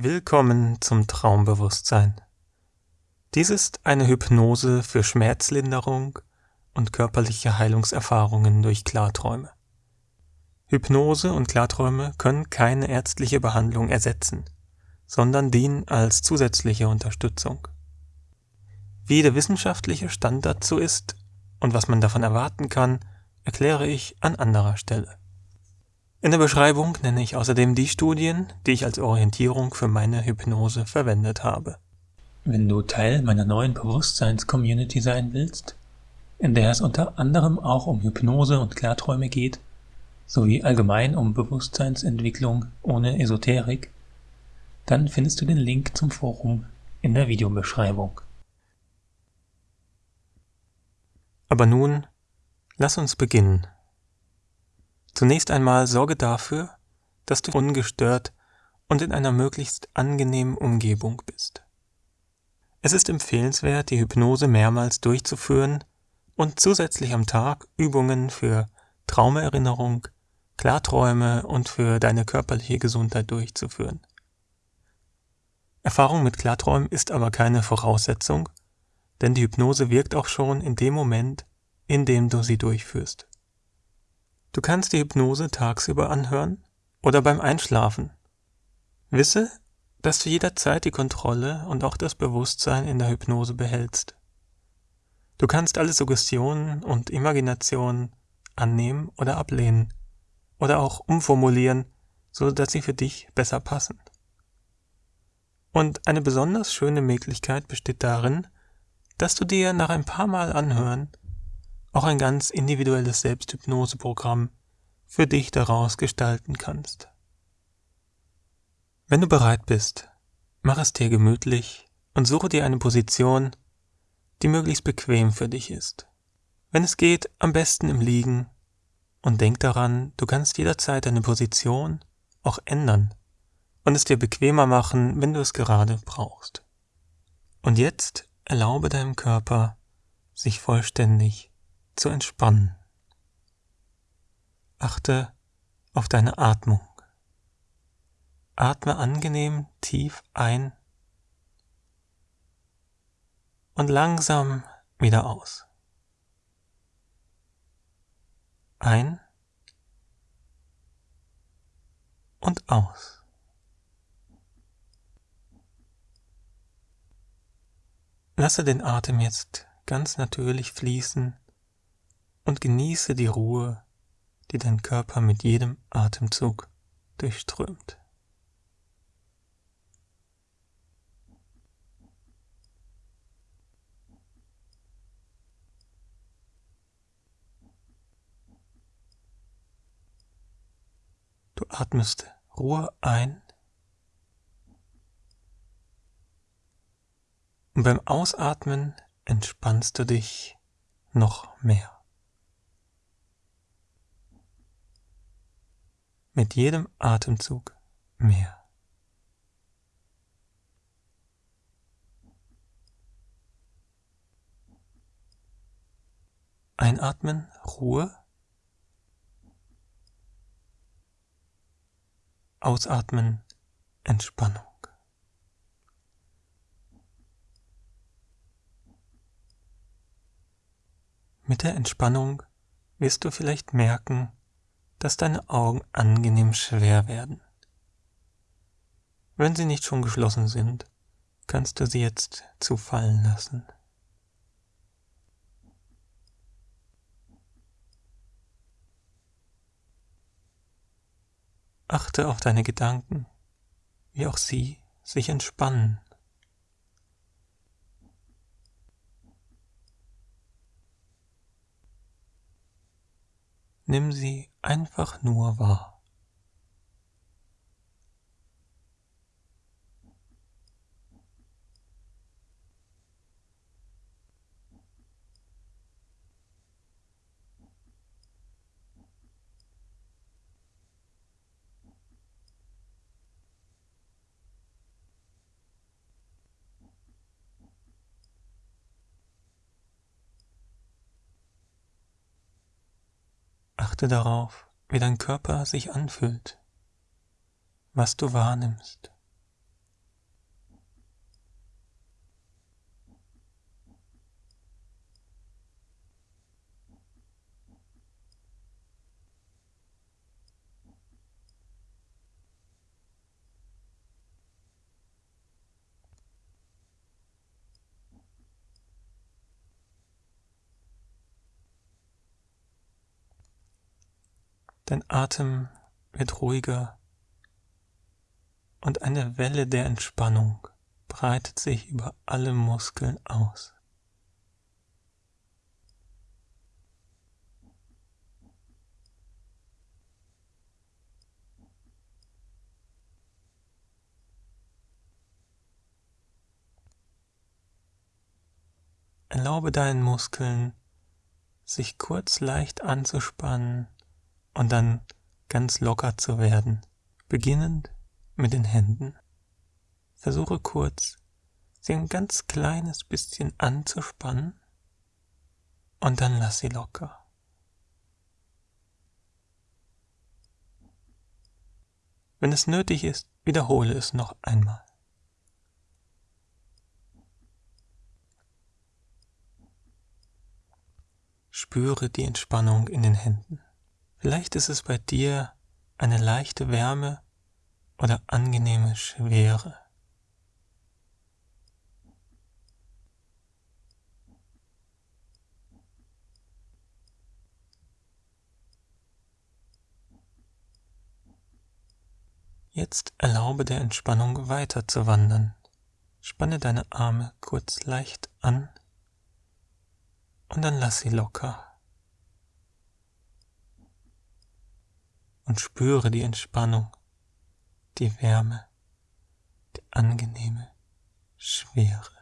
Willkommen zum Traumbewusstsein. Dies ist eine Hypnose für Schmerzlinderung und körperliche Heilungserfahrungen durch Klarträume. Hypnose und Klarträume können keine ärztliche Behandlung ersetzen, sondern dienen als zusätzliche Unterstützung. Wie der wissenschaftliche Stand dazu ist und was man davon erwarten kann, erkläre ich an anderer Stelle. In der Beschreibung nenne ich außerdem die Studien, die ich als Orientierung für meine Hypnose verwendet habe. Wenn du Teil meiner neuen Bewusstseins-Community sein willst, in der es unter anderem auch um Hypnose und Klarträume geht, sowie allgemein um Bewusstseinsentwicklung ohne Esoterik, dann findest du den Link zum Forum in der Videobeschreibung. Aber nun, lass uns beginnen. Zunächst einmal sorge dafür, dass du ungestört und in einer möglichst angenehmen Umgebung bist. Es ist empfehlenswert, die Hypnose mehrmals durchzuführen und zusätzlich am Tag Übungen für Traumerinnerung, Klarträume und für deine körperliche Gesundheit durchzuführen. Erfahrung mit Klarträumen ist aber keine Voraussetzung, denn die Hypnose wirkt auch schon in dem Moment, in dem du sie durchführst. Du kannst die Hypnose tagsüber anhören oder beim Einschlafen. Wisse, dass du jederzeit die Kontrolle und auch das Bewusstsein in der Hypnose behältst. Du kannst alle Suggestionen und Imaginationen annehmen oder ablehnen oder auch umformulieren, so dass sie für dich besser passen. Und eine besonders schöne Möglichkeit besteht darin, dass du dir nach ein paar Mal anhören auch ein ganz individuelles Selbsthypnoseprogramm für dich daraus gestalten kannst. Wenn du bereit bist, mach es dir gemütlich und suche dir eine Position, die möglichst bequem für dich ist. Wenn es geht, am besten im Liegen und denk daran, du kannst jederzeit deine Position auch ändern und es dir bequemer machen, wenn du es gerade brauchst. Und jetzt erlaube deinem Körper, sich vollständig zu entspannen. Achte auf deine Atmung. Atme angenehm tief ein und langsam wieder aus. Ein und aus. Lasse den Atem jetzt ganz natürlich fließen und genieße die Ruhe, die dein Körper mit jedem Atemzug durchströmt. Du atmest Ruhe ein und beim Ausatmen entspannst du dich noch mehr. Mit jedem Atemzug mehr. Einatmen, Ruhe. Ausatmen, Entspannung. Mit der Entspannung wirst du vielleicht merken, dass deine Augen angenehm schwer werden. Wenn sie nicht schon geschlossen sind, kannst du sie jetzt zufallen lassen. Achte auf deine Gedanken, wie auch sie sich entspannen. Nimm sie einfach nur wahr. Achte darauf, wie dein Körper sich anfühlt, was du wahrnimmst. Dein Atem wird ruhiger und eine Welle der Entspannung breitet sich über alle Muskeln aus. Erlaube deinen Muskeln, sich kurz leicht anzuspannen und dann ganz locker zu werden, beginnend mit den Händen. Versuche kurz, sie ein ganz kleines bisschen anzuspannen und dann lass sie locker. Wenn es nötig ist, wiederhole es noch einmal. Spüre die Entspannung in den Händen. Vielleicht ist es bei dir eine leichte Wärme oder angenehme Schwere. Jetzt erlaube der Entspannung weiter zu wandern. Spanne deine Arme kurz leicht an und dann lass sie locker. Und spüre die Entspannung, die Wärme, die angenehme Schwere.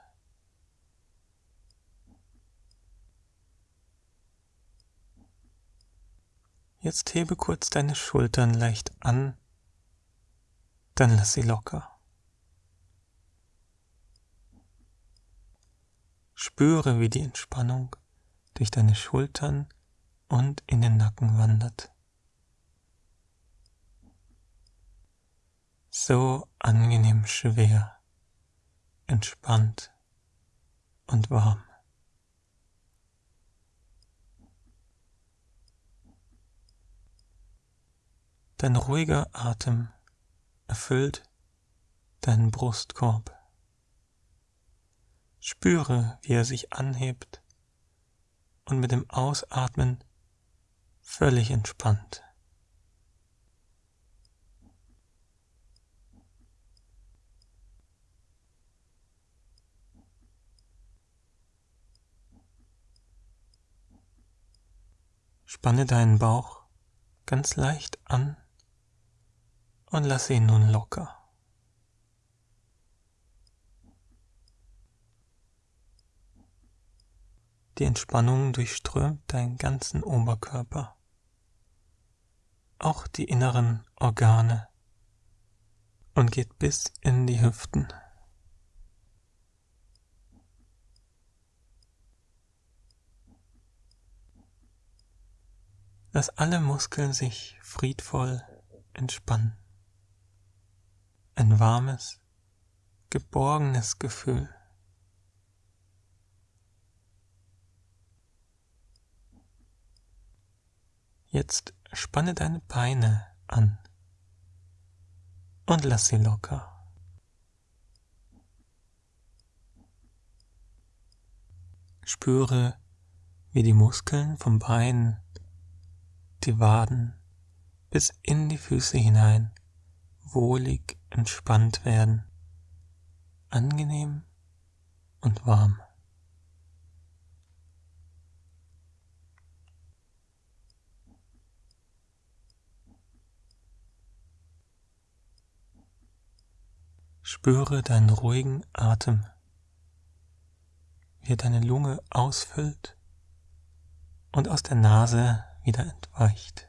Jetzt hebe kurz deine Schultern leicht an, dann lass sie locker. Spüre, wie die Entspannung durch deine Schultern und in den Nacken wandert. So angenehm schwer, entspannt und warm. Dein ruhiger Atem erfüllt deinen Brustkorb. Spüre, wie er sich anhebt und mit dem Ausatmen völlig entspannt. Spanne deinen Bauch ganz leicht an und lasse ihn nun locker. Die Entspannung durchströmt deinen ganzen Oberkörper, auch die inneren Organe und geht bis in die Hüften. Lass alle Muskeln sich friedvoll entspannen. Ein warmes, geborgenes Gefühl. Jetzt spanne deine Beine an und lass sie locker. Spüre, wie die Muskeln vom Bein, die Waden bis in die Füße hinein wohlig entspannt werden, angenehm und warm. Spüre deinen ruhigen Atem, wie er deine Lunge ausfüllt und aus der Nase wieder entweicht.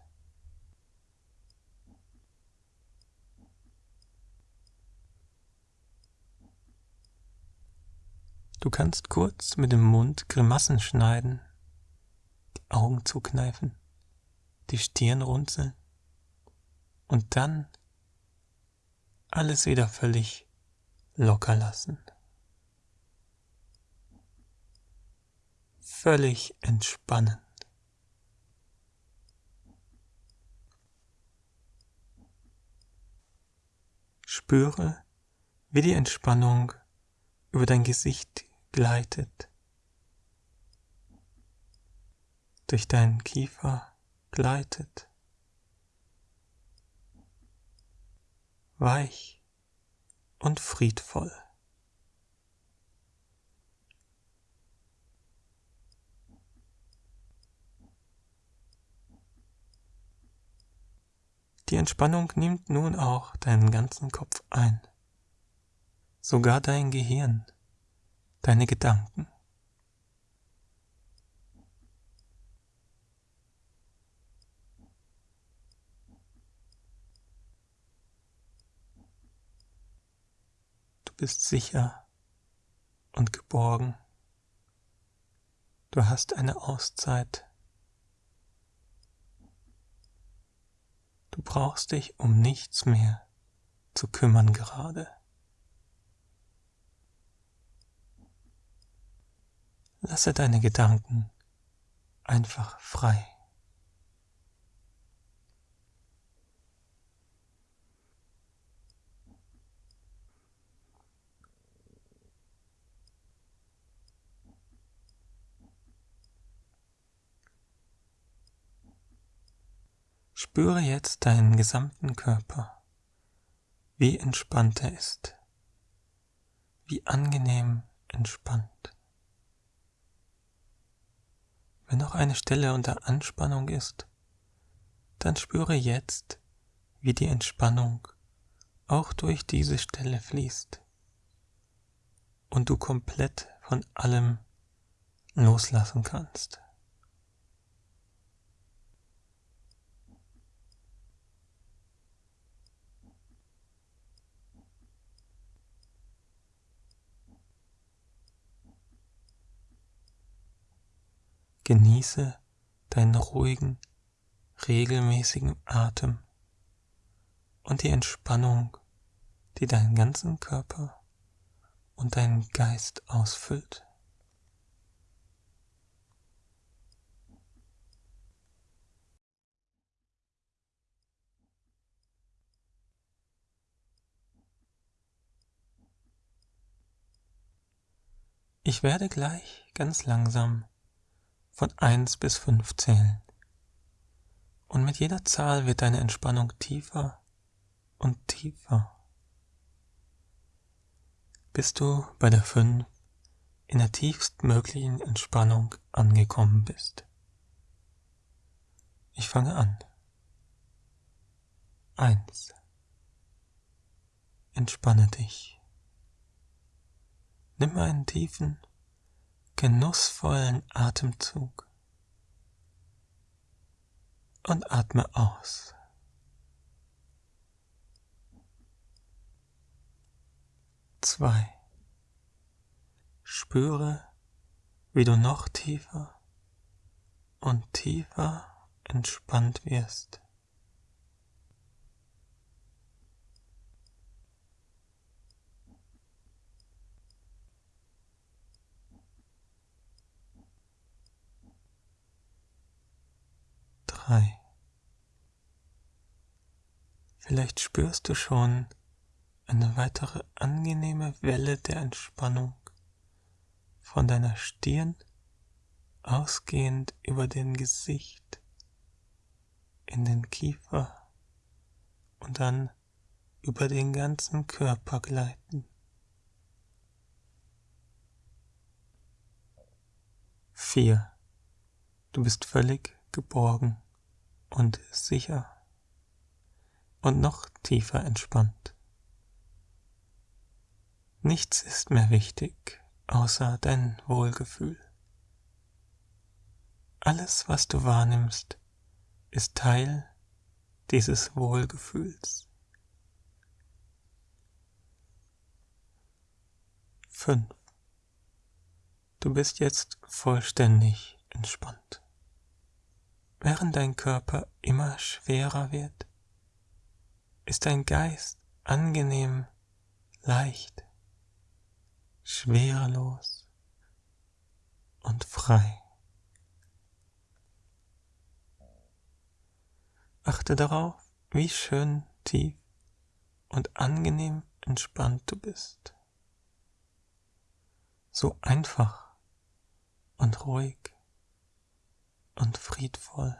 Du kannst kurz mit dem Mund Grimassen schneiden, die Augen zukneifen, die Stirn runzeln und dann alles wieder völlig locker lassen. Völlig entspannen. Spüre, wie die Entspannung über dein Gesicht gleitet, durch deinen Kiefer gleitet, weich und friedvoll. Die Entspannung nimmt nun auch deinen ganzen Kopf ein, sogar dein Gehirn, deine Gedanken. Du bist sicher und geborgen. Du hast eine Auszeit Du brauchst dich um nichts mehr zu kümmern gerade. Lasse deine Gedanken einfach frei. Spüre jetzt deinen gesamten Körper, wie entspannt er ist, wie angenehm entspannt. Wenn noch eine Stelle unter Anspannung ist, dann spüre jetzt, wie die Entspannung auch durch diese Stelle fließt und du komplett von allem loslassen kannst. Genieße deinen ruhigen, regelmäßigen Atem und die Entspannung, die deinen ganzen Körper und deinen Geist ausfüllt. Ich werde gleich ganz langsam von 1 bis 5 zählen. Und mit jeder Zahl wird deine Entspannung tiefer und tiefer. Bis du bei der 5 in der tiefstmöglichen Entspannung angekommen bist. Ich fange an. 1. Entspanne dich. Nimm einen tiefen genussvollen Atemzug und atme aus. Zwei. Spüre, wie du noch tiefer und tiefer entspannt wirst. Frei. Vielleicht spürst du schon eine weitere angenehme Welle der Entspannung von deiner Stirn ausgehend über den Gesicht in den Kiefer und dann über den ganzen Körper gleiten. Vier. Du bist völlig geborgen und sicher und noch tiefer entspannt. Nichts ist mehr wichtig außer dein Wohlgefühl. Alles, was du wahrnimmst, ist Teil dieses Wohlgefühls. 5. Du bist jetzt vollständig entspannt. Während dein Körper immer schwerer wird, ist dein Geist angenehm leicht, schwerelos und frei. Achte darauf, wie schön tief und angenehm entspannt du bist. So einfach und ruhig und friedvoll.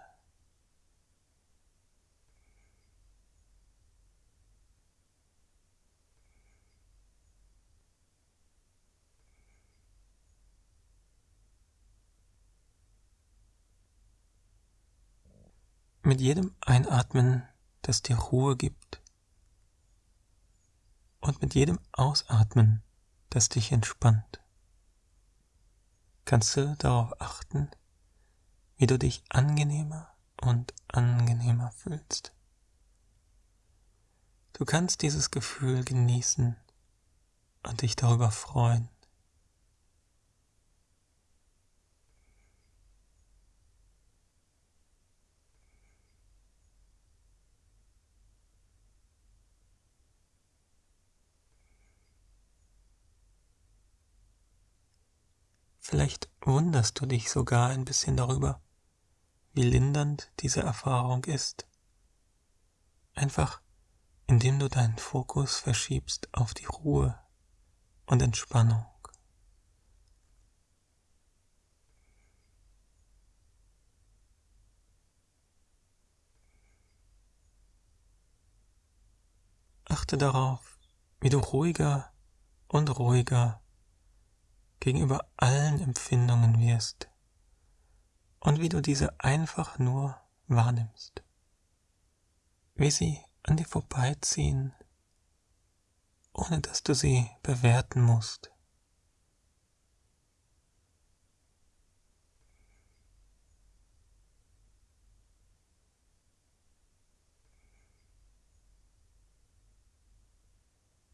Mit jedem Einatmen, das dir Ruhe gibt, und mit jedem Ausatmen, das dich entspannt, kannst du darauf achten, wie du dich angenehmer und angenehmer fühlst. Du kannst dieses Gefühl genießen und dich darüber freuen. Vielleicht wunderst du dich sogar ein bisschen darüber, wie lindernd diese Erfahrung ist. Einfach indem du deinen Fokus verschiebst auf die Ruhe und Entspannung. Achte darauf, wie du ruhiger und ruhiger gegenüber allen Empfindungen wirst und wie du diese einfach nur wahrnimmst, wie sie an dir vorbeiziehen, ohne dass du sie bewerten musst.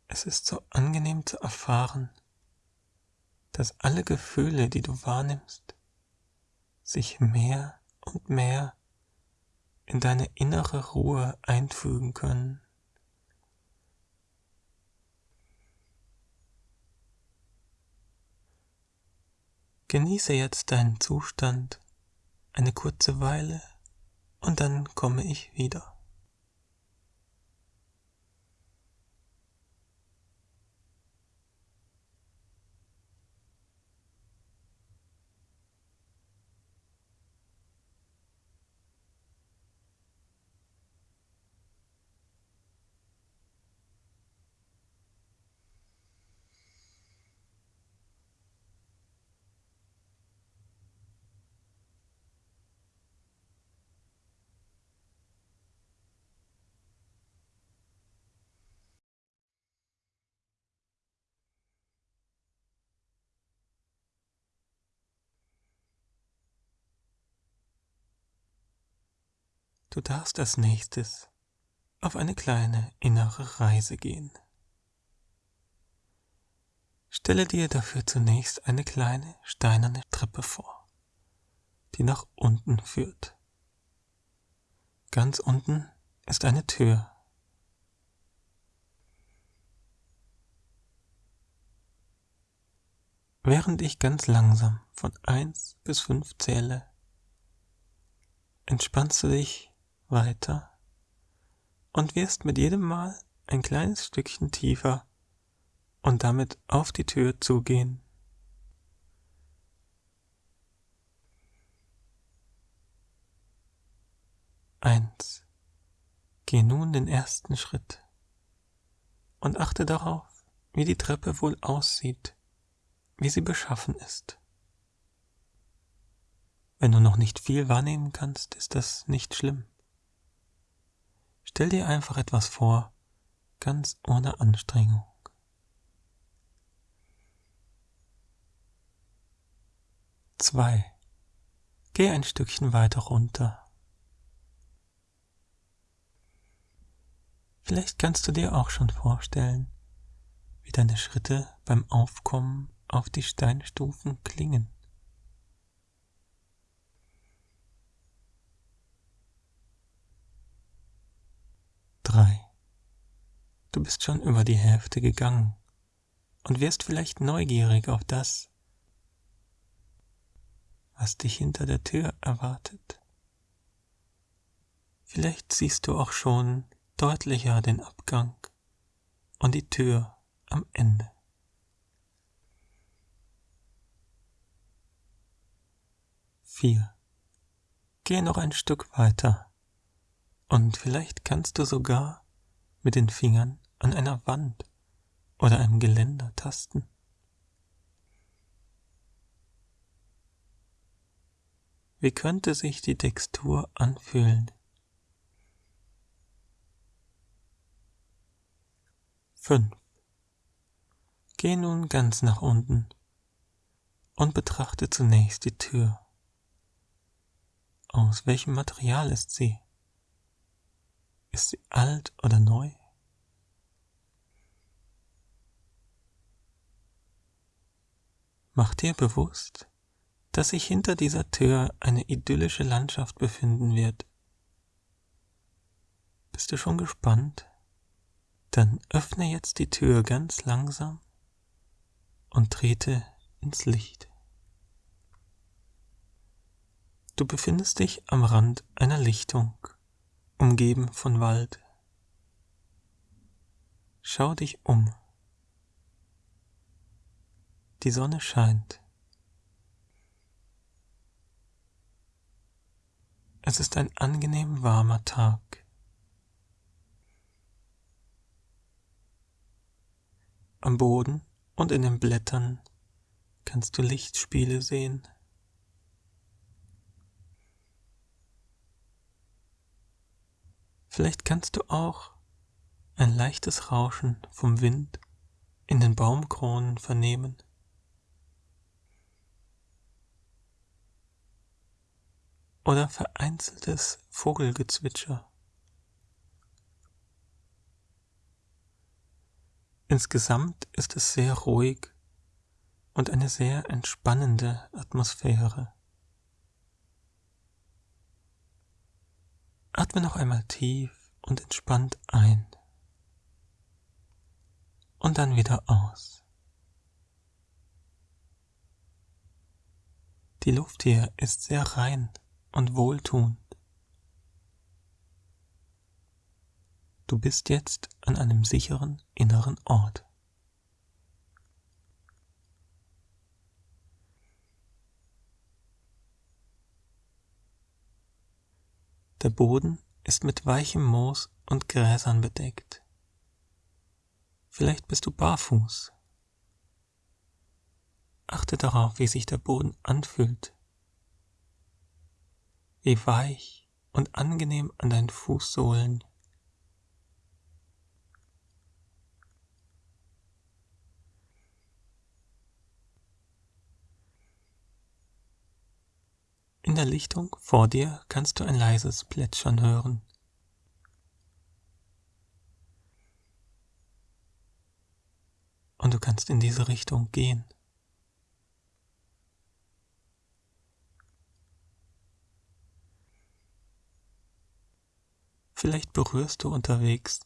Es ist so angenehm zu erfahren, dass alle Gefühle, die du wahrnimmst, sich mehr und mehr in deine innere Ruhe einfügen können. Genieße jetzt deinen Zustand eine kurze Weile und dann komme ich wieder. Du darfst als nächstes auf eine kleine innere Reise gehen. Stelle dir dafür zunächst eine kleine steinerne Treppe vor, die nach unten führt. Ganz unten ist eine Tür. Während ich ganz langsam von eins bis fünf zähle, entspannst du dich weiter und wirst mit jedem Mal ein kleines Stückchen tiefer und damit auf die Tür zugehen. Eins. Geh nun den ersten Schritt und achte darauf, wie die Treppe wohl aussieht, wie sie beschaffen ist. Wenn du noch nicht viel wahrnehmen kannst, ist das nicht schlimm. Stell dir einfach etwas vor, ganz ohne Anstrengung. Zwei. Geh ein Stückchen weiter runter. Vielleicht kannst du dir auch schon vorstellen, wie deine Schritte beim Aufkommen auf die Steinstufen klingen. 3. Du bist schon über die Hälfte gegangen und wirst vielleicht neugierig auf das, was dich hinter der Tür erwartet. Vielleicht siehst du auch schon deutlicher den Abgang und die Tür am Ende. Vier. Geh noch ein Stück weiter und vielleicht kannst du sogar mit den Fingern an einer Wand oder einem Geländer tasten. Wie könnte sich die Textur anfühlen? Fünf. Geh nun ganz nach unten und betrachte zunächst die Tür. Aus welchem Material ist sie? Ist sie alt oder neu? Mach dir bewusst, dass sich hinter dieser Tür eine idyllische Landschaft befinden wird. Bist du schon gespannt? Dann öffne jetzt die Tür ganz langsam und trete ins Licht. Du befindest dich am Rand einer Lichtung, umgeben von Wald. Schau dich um. Die Sonne scheint. Es ist ein angenehm warmer Tag. Am Boden und in den Blättern kannst du Lichtspiele sehen. Vielleicht kannst du auch ein leichtes Rauschen vom Wind in den Baumkronen vernehmen. Oder vereinzeltes Vogelgezwitscher. Insgesamt ist es sehr ruhig und eine sehr entspannende Atmosphäre. Atme noch einmal tief und entspannt ein und dann wieder aus. Die Luft hier ist sehr rein und wohltuend. Du bist jetzt an einem sicheren inneren Ort. Der Boden ist mit weichem Moos und Gräsern bedeckt. Vielleicht bist du barfuß. Achte darauf, wie sich der Boden anfühlt, wie weich und angenehm an deinen Fußsohlen In der Lichtung vor dir kannst du ein leises Plätschern hören. Und du kannst in diese Richtung gehen. Vielleicht berührst du unterwegs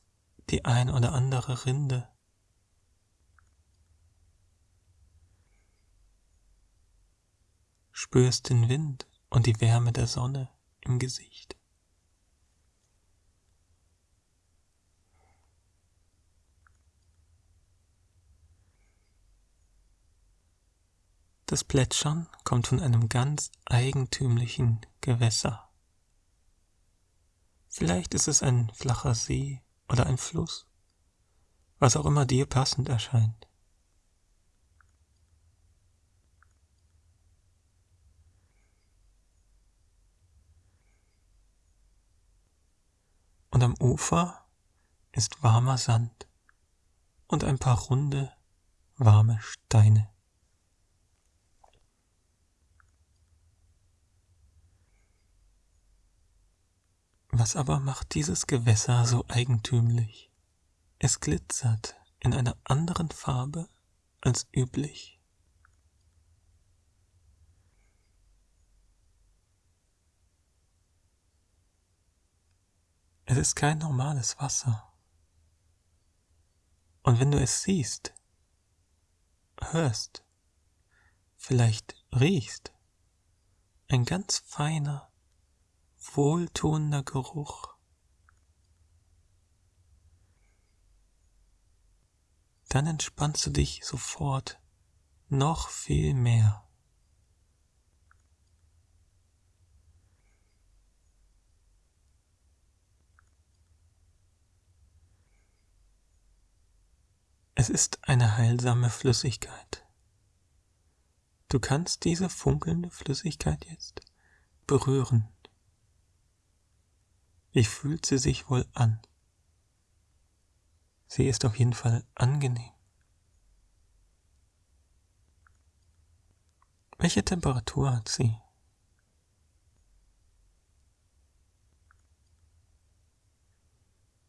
die ein oder andere Rinde. Spürst den Wind und die Wärme der Sonne im Gesicht. Das Plätschern kommt von einem ganz eigentümlichen Gewässer. Vielleicht ist es ein flacher See oder ein Fluss, was auch immer dir passend erscheint. Ufer ist warmer Sand und ein paar runde, warme Steine. Was aber macht dieses Gewässer so eigentümlich? Es glitzert in einer anderen Farbe als üblich. Es ist kein normales Wasser. Und wenn du es siehst, hörst, vielleicht riechst, ein ganz feiner, wohltuender Geruch, dann entspannst du dich sofort noch viel mehr. Es ist eine heilsame Flüssigkeit. Du kannst diese funkelnde Flüssigkeit jetzt berühren. Wie fühlt sie sich wohl an? Sie ist auf jeden Fall angenehm. Welche Temperatur hat sie?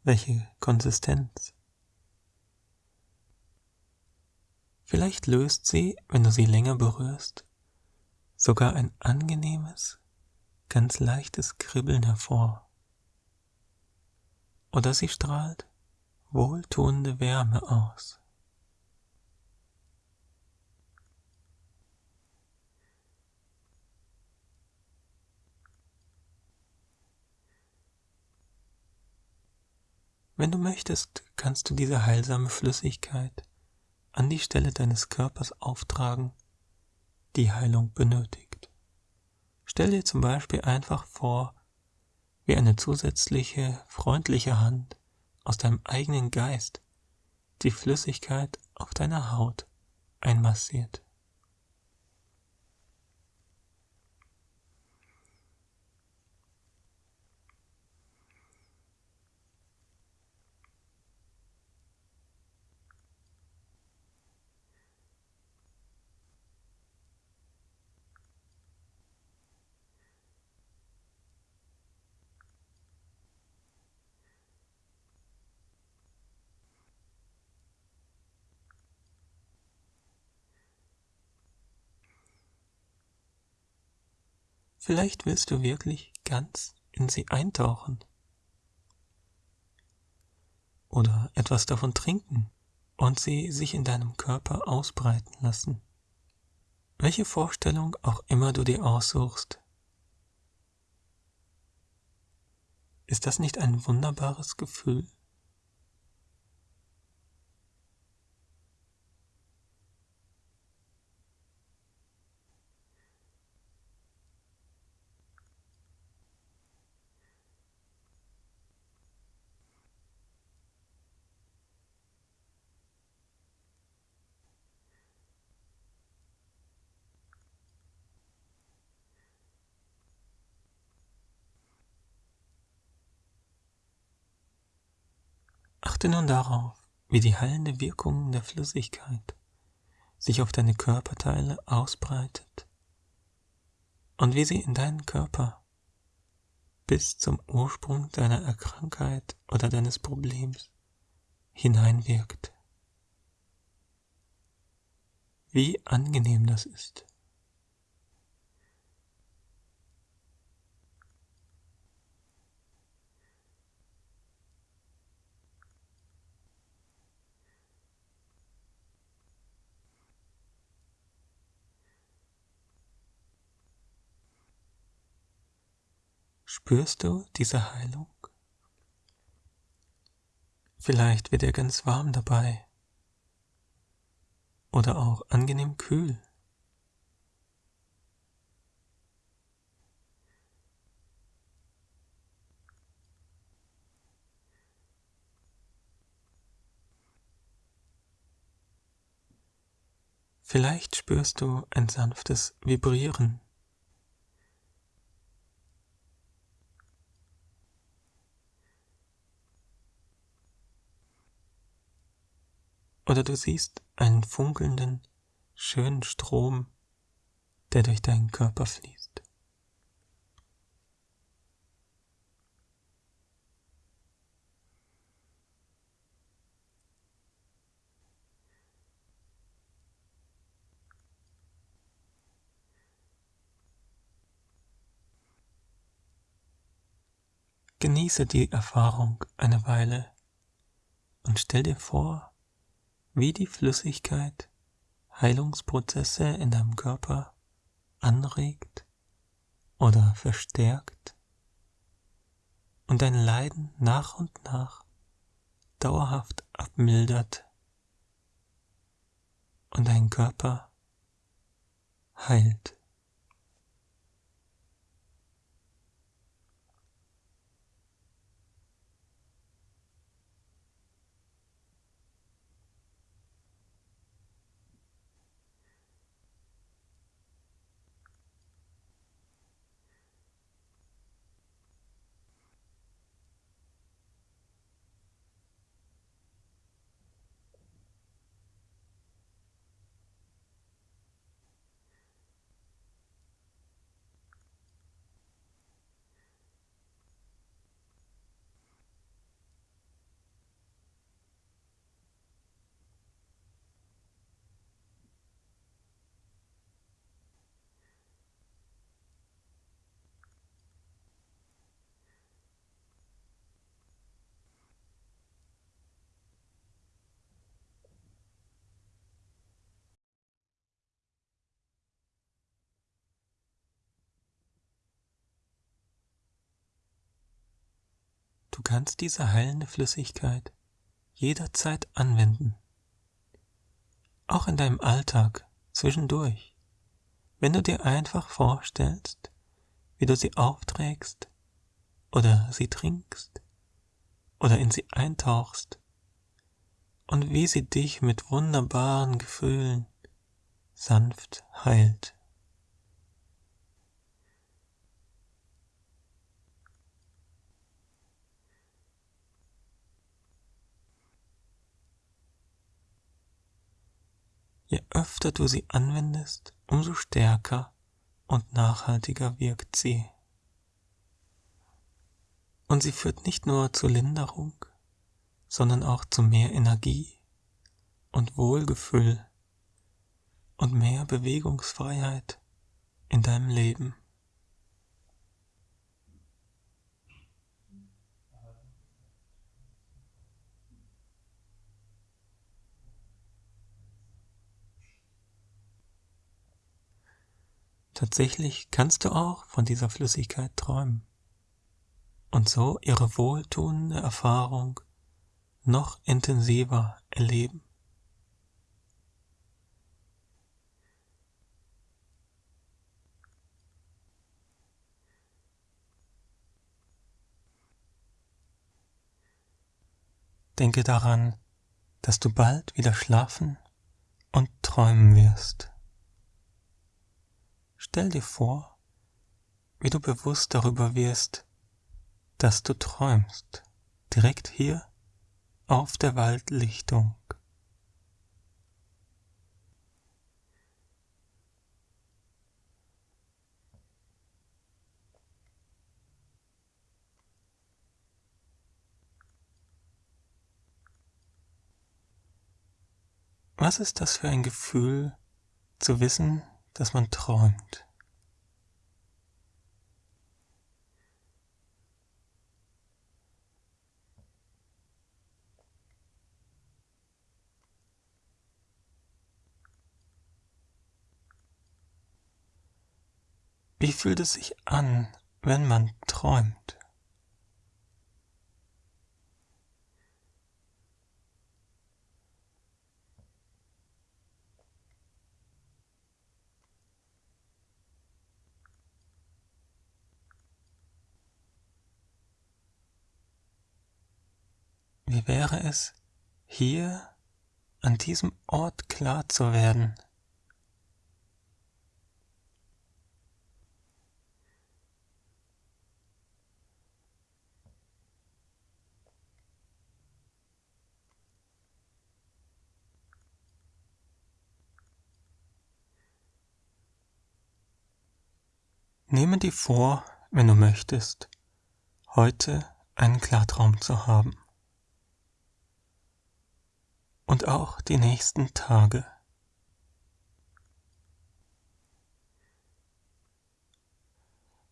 Welche Konsistenz? Vielleicht löst sie, wenn du sie länger berührst, sogar ein angenehmes, ganz leichtes Kribbeln hervor. Oder sie strahlt wohltuende Wärme aus. Wenn du möchtest, kannst du diese heilsame Flüssigkeit an die Stelle deines Körpers auftragen, die Heilung benötigt. Stell dir zum Beispiel einfach vor, wie eine zusätzliche, freundliche Hand aus deinem eigenen Geist die Flüssigkeit auf deiner Haut einmassiert. Vielleicht willst du wirklich ganz in sie eintauchen. Oder etwas davon trinken und sie sich in deinem Körper ausbreiten lassen. Welche Vorstellung auch immer du dir aussuchst, ist das nicht ein wunderbares Gefühl? Achte nun darauf, wie die heilende Wirkung der Flüssigkeit sich auf deine Körperteile ausbreitet und wie sie in deinen Körper bis zum Ursprung deiner Erkrankheit oder deines Problems hineinwirkt. Wie angenehm das ist. Spürst du diese Heilung? Vielleicht wird er ganz warm dabei oder auch angenehm kühl. Vielleicht spürst du ein sanftes Vibrieren Oder du siehst einen funkelnden, schönen Strom, der durch deinen Körper fließt. Genieße die Erfahrung eine Weile und stell dir vor, wie die Flüssigkeit Heilungsprozesse in deinem Körper anregt oder verstärkt und dein Leiden nach und nach dauerhaft abmildert und dein Körper heilt. Du kannst diese heilende Flüssigkeit jederzeit anwenden. Auch in deinem Alltag zwischendurch. Wenn du dir einfach vorstellst, wie du sie aufträgst oder sie trinkst oder in sie eintauchst und wie sie dich mit wunderbaren Gefühlen sanft heilt. Je öfter du sie anwendest, umso stärker und nachhaltiger wirkt sie. Und sie führt nicht nur zur Linderung, sondern auch zu mehr Energie und Wohlgefühl und mehr Bewegungsfreiheit in deinem Leben. Tatsächlich kannst du auch von dieser Flüssigkeit träumen und so ihre wohltuende Erfahrung noch intensiver erleben. Denke daran, dass du bald wieder schlafen und träumen wirst. Stell dir vor, wie du bewusst darüber wirst, dass du träumst, direkt hier auf der Waldlichtung. Was ist das für ein Gefühl, zu wissen, dass man träumt. Fühlt es sich an, wenn man träumt? Wie wäre es, hier an diesem Ort klar zu werden? Nehme dir vor, wenn du möchtest, heute einen Klartraum zu haben und auch die nächsten Tage.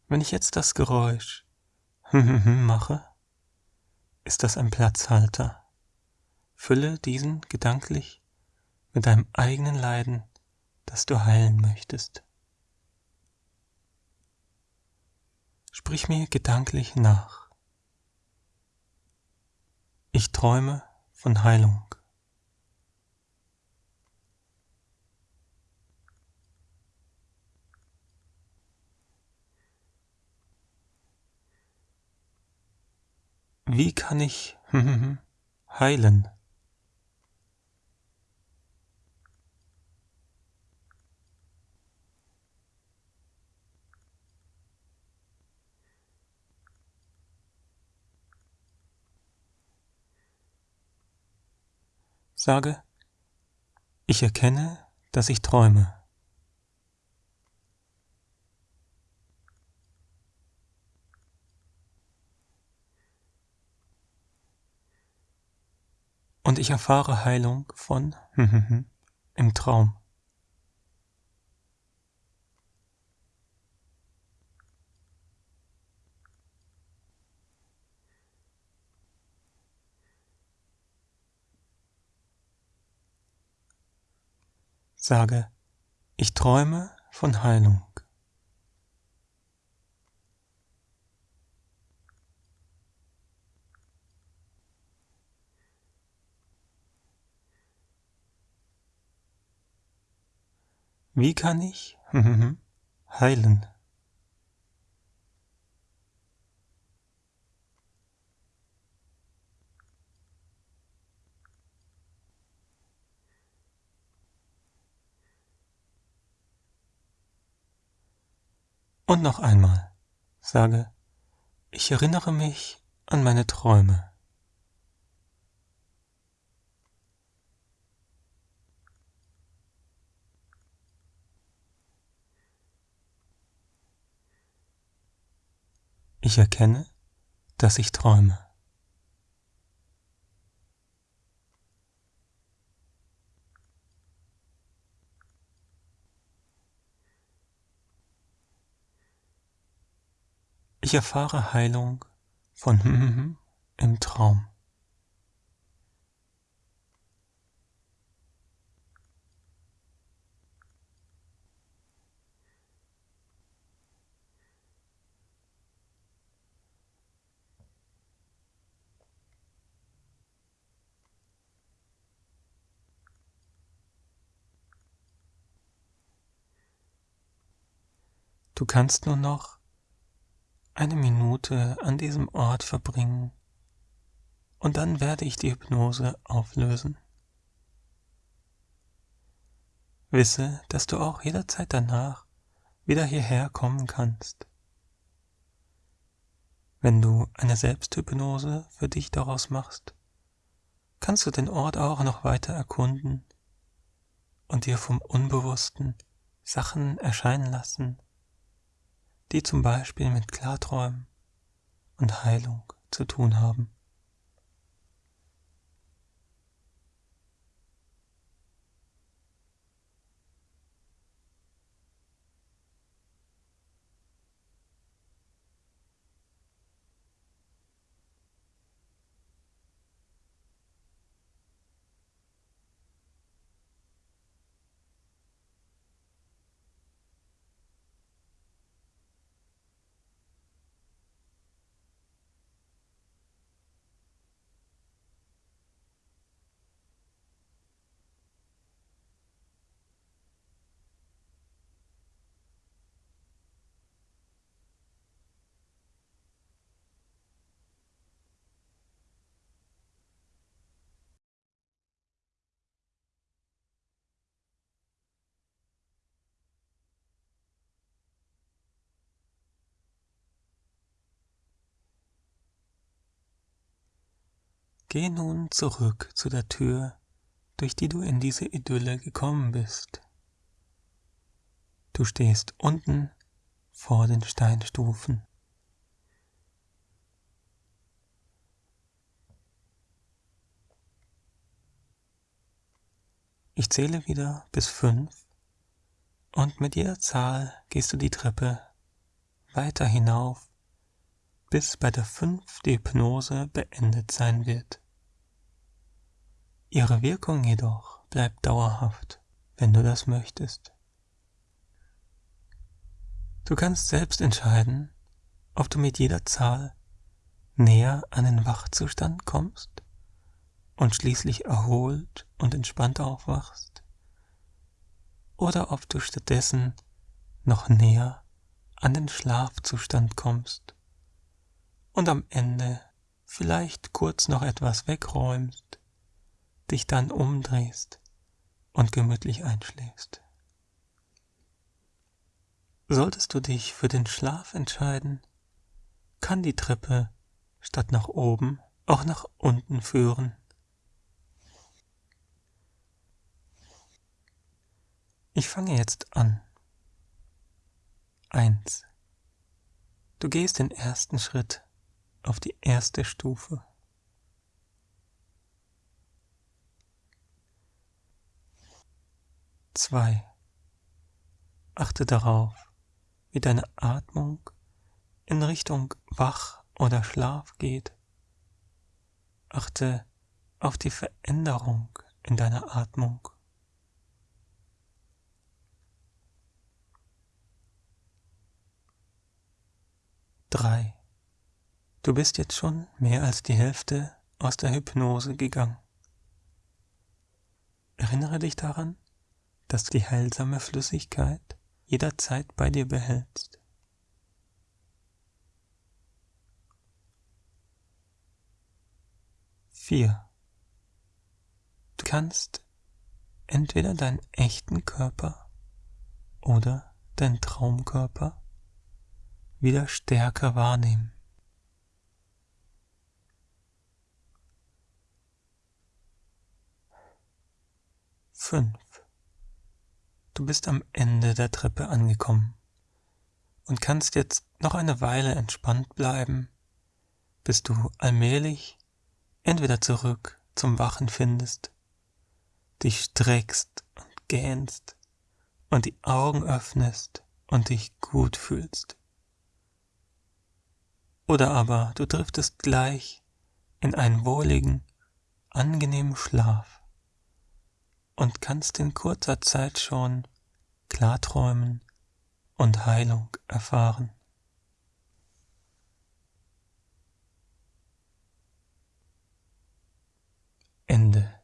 Wenn ich jetzt das Geräusch mache, ist das ein Platzhalter. Fülle diesen gedanklich mit deinem eigenen Leiden, das du heilen möchtest. Sprich mir gedanklich nach. Ich träume von Heilung. Wie kann ich heilen? Sage, ich erkenne, dass ich träume. Und ich erfahre Heilung von im Traum. Sage, ich träume von Heilung. Wie kann ich heilen? Und noch einmal sage, ich erinnere mich an meine Träume. Ich erkenne, dass ich träume. Ich erfahre Heilung von im Traum. Du kannst nur noch eine Minute an diesem Ort verbringen und dann werde ich die Hypnose auflösen. Wisse, dass du auch jederzeit danach wieder hierher kommen kannst. Wenn du eine Selbsthypnose für dich daraus machst, kannst du den Ort auch noch weiter erkunden und dir vom Unbewussten Sachen erscheinen lassen, die zum Beispiel mit Klarträumen und Heilung zu tun haben. Geh nun zurück zu der Tür, durch die du in diese Idylle gekommen bist. Du stehst unten vor den Steinstufen. Ich zähle wieder bis fünf und mit jeder Zahl gehst du die Treppe weiter hinauf, bis bei der fünf die Hypnose beendet sein wird. Ihre Wirkung jedoch bleibt dauerhaft, wenn du das möchtest. Du kannst selbst entscheiden, ob du mit jeder Zahl näher an den Wachzustand kommst und schließlich erholt und entspannt aufwachst, oder ob du stattdessen noch näher an den Schlafzustand kommst und am Ende vielleicht kurz noch etwas wegräumst dich dann umdrehst und gemütlich einschläfst. Solltest du dich für den Schlaf entscheiden, kann die Treppe statt nach oben auch nach unten führen. Ich fange jetzt an. 1. Du gehst den ersten Schritt auf die erste Stufe. 2. Achte darauf, wie deine Atmung in Richtung Wach oder Schlaf geht. Achte auf die Veränderung in deiner Atmung. Drei. Du bist jetzt schon mehr als die Hälfte aus der Hypnose gegangen. Erinnere dich daran, dass die heilsame Flüssigkeit jederzeit bei dir behältst. Vier. Du kannst entweder deinen echten Körper oder deinen Traumkörper wieder stärker wahrnehmen. Fünf. Du bist am Ende der Treppe angekommen und kannst jetzt noch eine Weile entspannt bleiben, bis du allmählich entweder zurück zum Wachen findest, dich streckst und gähnst und die Augen öffnest und dich gut fühlst. Oder aber du driftest gleich in einen wohligen, angenehmen Schlaf und kannst in kurzer Zeit schon klarträumen und Heilung erfahren. Ende